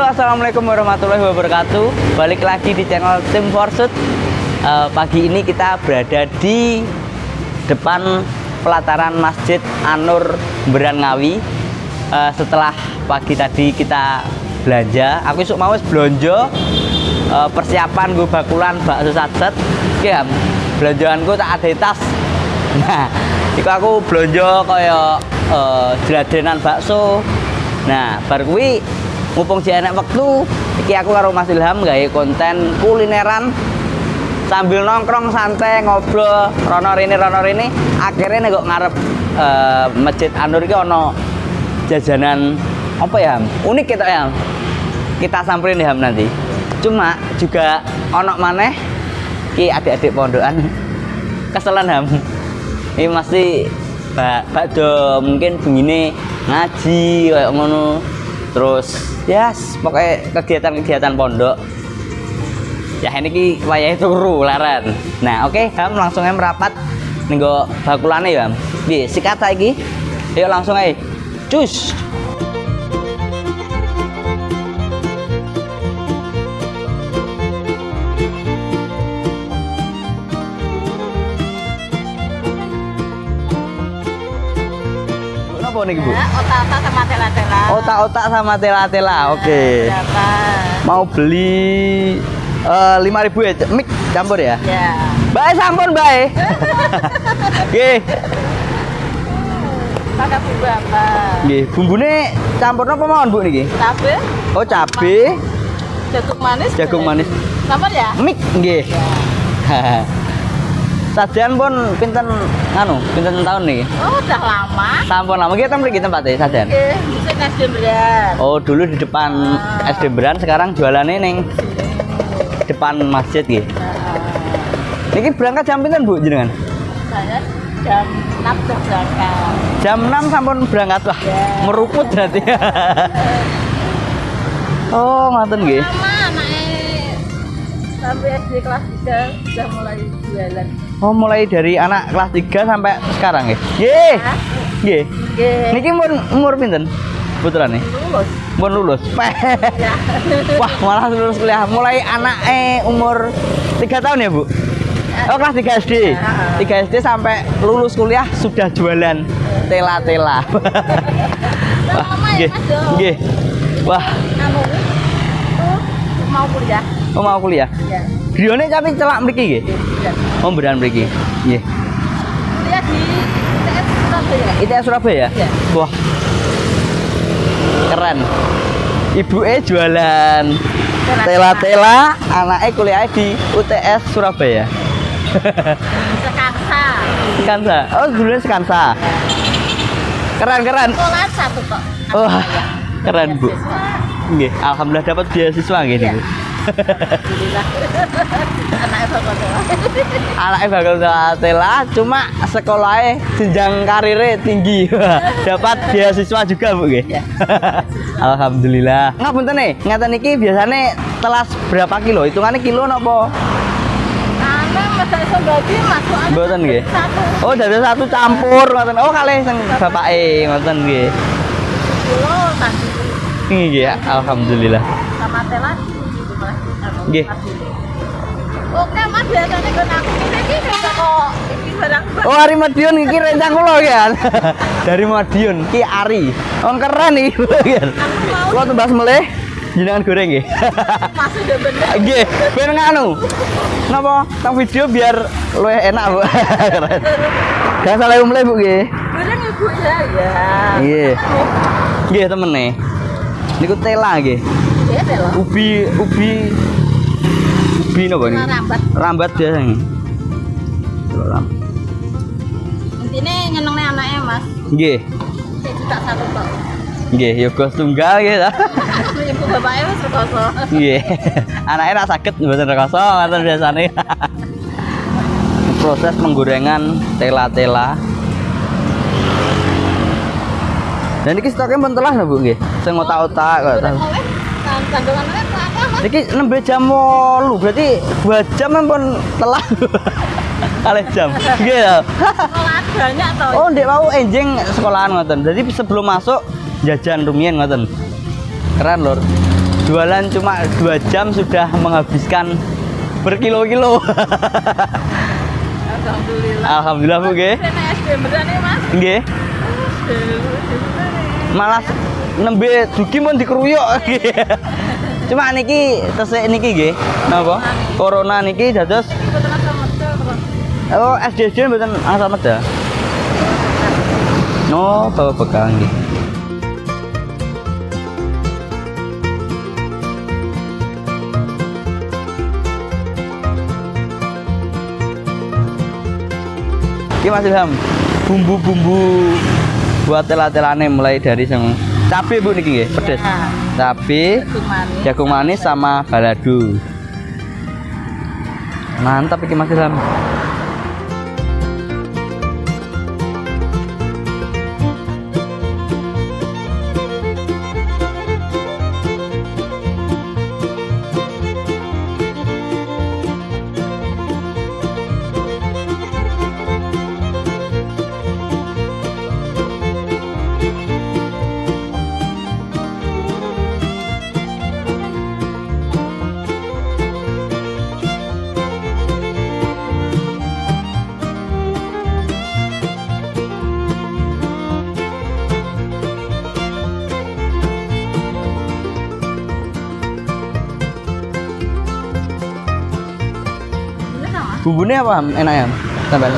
Halo assalamualaikum warahmatullahi wabarakatuh. Balik lagi di channel Tim Forsut. Uh, Pagi ini kita berada di depan pelataran Masjid Anur Beran Ngawi. Uh, Setelah pagi tadi kita belanja Aku isuk mau belanja uh, Persiapan gue bakulan bakso satset Ya belanjaanku tak ada tas. Nah Iku aku belanja kayak uh, jeladenan bakso. Nah, bar kuwi mumpung si enek wektu, iki aku karo Mas Ilham gawe konten kulineran. Sambil nongkrong santai ngobrol rono rene rono rene. Akhirnya nih kok ngarep uh, masjid Anur iki ono jajanan apa ya unik kita ya Ham. kita samperin ya Ham nanti. Cuma juga ono maneh ki adik-adik pondokan. Keselan Ham. Ini masih bak bakdo mungkin begini ngaji kayak ngono terus ya yes, pokoknya kegiatan-kegiatan pondok. Ya ini ki wayahe turu laran nah oke okay, ham langsung aja merapat nenggo bakulane ya bi sikat lagi yuk langsung aja cus apa nih bu? Otak-otak sama tela-tela. Otak-otak sama tela-tela, oke. Okay. Berapa? Mau beli lima ribu ya, mik campur ya? Ya. Baik sampun baik. Oke. Pakai bumbu apa? Nggih, bumbune campur apa mawon Bu niki? Cabe, Oh, cabe, jagung manis. jagung manis. Campur ya? Mik nggih. Sajian pun pinten nganu, pinten tahun nih? Oh, udah lama. Sampun lama kita mriki tempatnya sajian. Oh, dulu di depan Ah. SD Beran, sekarang jualannya neng depan masjid nggih. Nah, Niki berangkat jam pinten Bu jenengan? saya jam 6 sudah berangkat. Jam 6 sampun berangkat wah. Ya. Meruput berarti. oh, ngoten nggih. Lama anaknya sampai SD kelas 3 sudah mulai jualan. Oh, mulai dari anak kelas 3 sampai sekarang nggih. Nggih. Nggih. Niki umur umur pinten? Putra nih. Lulus. Pun lulus. Ya. Wah, malah lulus kuliah. Mulai anak eh umur 3 tahun ya, Bu? Oh, kelas 3 SD. Ya. 3 SD sampai lulus kuliah sudah jualan tela-tela. Wah, ya, nggih. Nggih. Wah, Kamu mau kuliah? oh mau kuliah. Ya. Grione tapi celak mriki nggih. Ya. Oh, beneran mriki. Nggih. Kuliah di ITS Surabaya. ITS Surabaya? Iya. Wah. Keren. Ibu E jualan tela-tela, anaknya kuliah di UTS Surabaya. Sekansa. Sekansa. Oh, dulunya Sekansa. Keren, keren. Sekolah satu kok. Wah, keren, Bu. Nggih, alhamdulillah dapat beasiswa nggih Iya. Alhamdulillah. Anaknya bakal sekolah. Anaknya bakal tela, cuma sekolahnya jenjang karirnya tinggi. dapat beasiswa juga, Bu nggih. Iya. alhamdulillah. Ngapunten nih, ngeten iki biasanya telas berapa kilo? Hitungannya kilo napa? Mboten nggih. Oh, dari satu campur ngoten. Oh, kalih sing bapake ngoten nggih. kilo tadi Nggih, alhamdulillah. sama tela gitu mas. Nggih. Oke mas biasanya kan aku bisa kok ini barang Oh, Ari Madiun iki rencang kula kan. Dari Madiun ki Ari. Oh, keren iki. kan. Kula tembas melih jenengan goreng nggih. masih udah bener. Nggih, ben nganu. Napa? Tang video biar luwih enak, Bu. Keren. Gak salah umle, Bu nggih. Bener ibu ya ya. Nggih. Nggih, temen nih. Niku tela nggih. Ya. Ubi ubi ubi napa niku? Rambat. Rambat biasa nih. Ram. Intinya nyenengnya anaknya mas. Nggih. Juga satu kok. Nggih, yoga tunggal nggih ta. Ibu bapaknya mas rekoso. Nggih. Anaknya ra saged mboten rekoso ngoten biasane. Proses penggorengan tela-tela. Dan iki stoknya pun telah lho, Bu nggih. Sing otak-otak kok. Udah ngoleh. Kandungannya apa mas? Niki nembe jam 8, berarti 2 jam pun telah. Kalih jam. Nggih ya. Sekolah banyak. Oh, ndek mau enjing sekolahan ngoten. Jadi sebelum masuk jajan rumiyin ngoten. Keren, Lur. jualan cuma dua jam sudah menghabiskan berkilo-kilo Alhamdulillah. Alhamdulillah Bu nggih SD beneran mas. nggih. Malah nembe dugi pun dikeruyuk cuma niki tesik niki nggih. Napa? Corona niki dados betul. oh SDJ mboten asal meda no bawa bekal nggih. Iki Mas Ilham, bumbu-bumbu buat telah-telane mulai dari yang cabe Bu niki nggih, pedes. Ya. Cabe, Jagung manis. jagung manis sama balado. Mantap iki Mas Ilham. Bumbunya apa Ham? Enak ya? Tambah.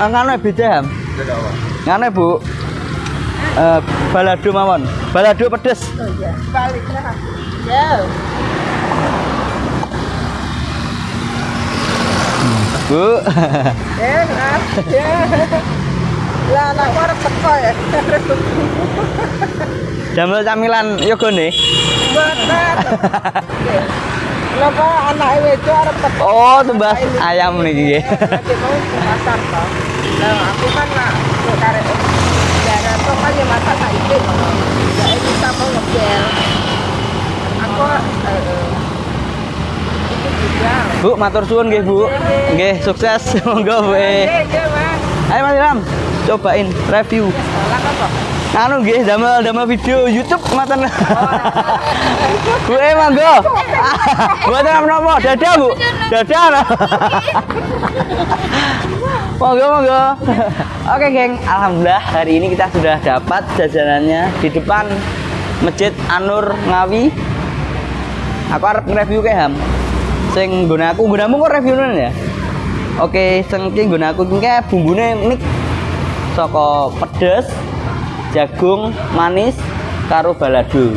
Ah, nganu beda Ham. Nganu Bu. Eh, balado mawon. Balado pedes. Oh iya. Balik lah. Ya. Bu. Mas. Ya. Lah anak warung teko ya. Damel camilan yogone. Bener. Kenapa anak itu? Oh, tumbas ayam mau ke pasar toh. Nah, aku kan nak karek toh kan ya masak tak ikut. Ya ini sama ngebel. Aku eh, juga. Bu, matur suwun nggih, Bu. Nggih, sukses. Monggo, Bu. Eh, iya, Mas. Ayo Mas Ilham, cobain review. Kan toh? Anu nggih, damel damel video YouTube maten. Bu, eh monggo. Buat apa Dadah, Bu. Dadah. Monggo, monggo. Oke, geng. Alhamdulillah hari ini kita sudah dapat jajanannya di depan Masjid Anur Ngawi. Aku harap nge-review ke Ham. Sing guna aku, gunamu kok review ya? Oke, sing ki guna aku ki bumbune nik saka pedes, jagung manis karo balado.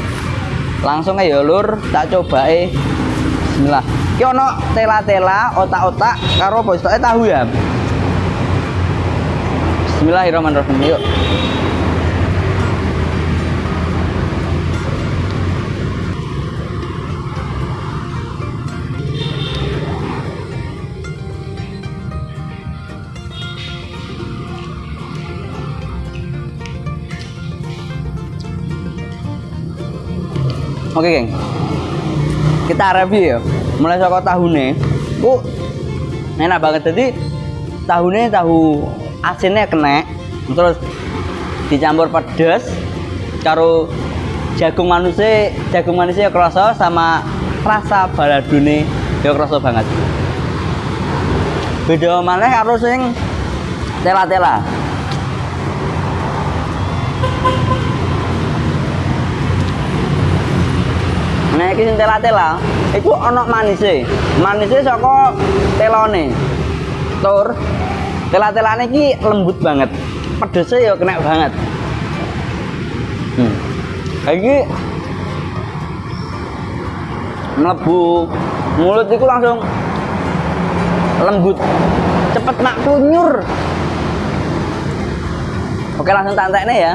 Langsung aja lur, tak coba eh. Bismillah. Ki ono tela-tela, otak-otak karo apa istoke tahu ya. Bismillahirrahmanirrahim. Yuk. Oke, geng. Kita review ya. Mulai saka tahune. Ku enak banget jadi tahune tahu asinnya kena terus dicampur pedes karo jagung manusia jagung manisnya kerasa sama rasa baladune ya kerasa banget beda maneh karo sing tela-tela Nah, iki sing tela-tela, iku ana manise. Manise saka telone. Tur. Tela-telane iki lembut banget. Pedese ya kena banget. Hmm. Iki mlebu mulut iku langsung lembut. Cepet nak kunyur. Oke, langsung tantekne ya.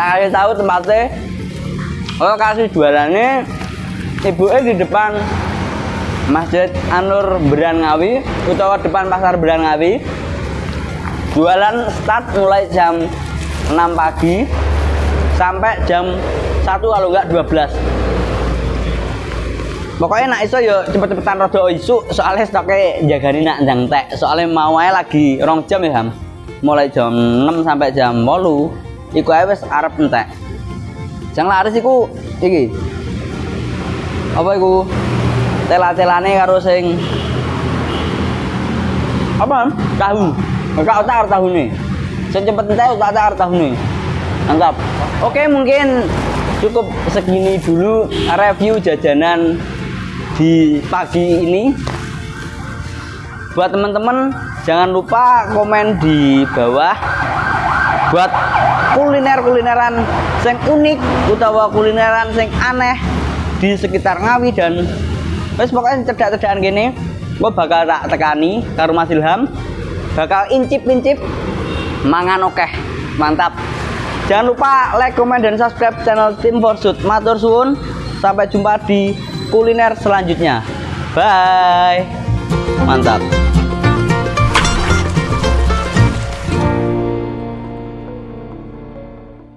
Kasih tahu tempatnya. Oh, kasih jualannya ibunya di depan Masjid Anur Beran Ngawi, utawa depan Pasar Beran Ngawi. Jualan start mulai jam 6 pagi sampai jam 1 kalau enggak 12. Pokoknya nak iso yo cepet-cepetan rada isu soalnya stoknya jagani nak ndang tek. Soalnya mau ae lagi rong jam ya, Ham. mulai jam 6 sampai jam 8 iku ae wis arep entek. Jang laris iku iki. Apa iku? Tela-telane karo sing apa? Tahu. Enggak otak tahu nih sing cepet entek otak otak tahu nih mantap oke mungkin cukup segini dulu review jajanan di pagi ini. Buat teman-teman jangan lupa komen di bawah. Buat kuliner-kulineran sing unik utawa kulineran sing aneh di sekitar Ngawi dan wes pokoknya cedak-cedakan gini gue bakal tak tekani karo Mas Ilham. Bakal incip-incip mangan okeh. Mantap. Jangan lupa like, komen, dan subscribe channel Tim Forsut matur suwun. Sampai jumpa di kuliner selanjutnya. Bye. Mantap